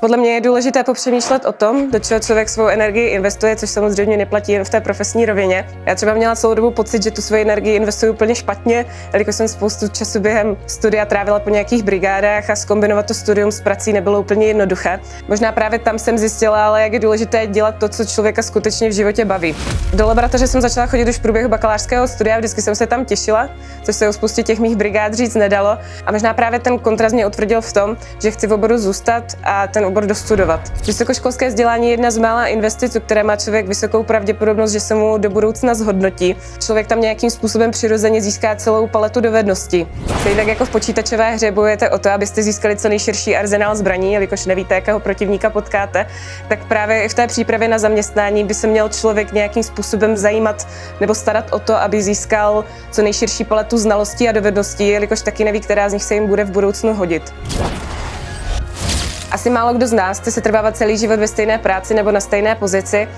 Podle mě je důležité popřemýšlet o tom, do čeho člověk svou energii investuje, což samozřejmě neplatí jen v té profesní rovině. Já třeba měla celou dobu pocit, že tu svoji energii investuju úplně špatně, jelikož jsem spoustu času během studia trávila po nějakých brigádách a skombinovat to studium s prací nebylo úplně jednoduché. Možná právě tam jsem zjistila, ale jak je důležité dělat to, co člověka skutečně v životě baví. Do laboratoře jsem začala chodit už v průběhu bakalářského studia, vždycky jsem se tam těšila, což se o spoustě těch mých brigád říct nedalo. A možná právě ten kontrast mě utvrdil v tom, že chci v oboru zůstat a ten obor dostudovat. Vysokoškolské vzdělání je jedna z mála investic, které má člověk vysokou pravděpodobnost, že se mu do budoucna zhodnotí. Člověk tam nějakým způsobem přirozeně získá celou paletu dovedností. Stejně tak jako v počítačové hře bojujete o to, abyste získali co nejširší arzenál zbraní, jelikož nevíte, jakého protivníka potkáte, tak právě i v té přípravě na zaměstnání by se měl člověk nějakým způsobem zajímat nebo starat o to, aby získal co nejširší paletu znalostí a dovedností, jelikož taky neví, která z nich se jim bude v budoucnu hodit. Asi málo kdo z nás chce se trvávat celý život ve stejné práci nebo na stejné pozici.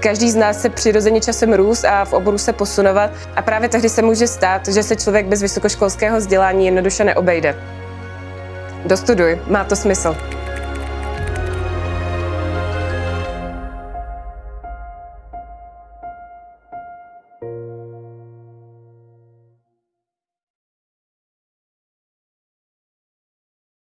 Každý z nás se přirozeně časem růst a v oboru se posunovat a právě tehdy se může stát, že se člověk bez vysokoškolského vzdělání jednoduše neobejde. Dostuduj, má to smysl.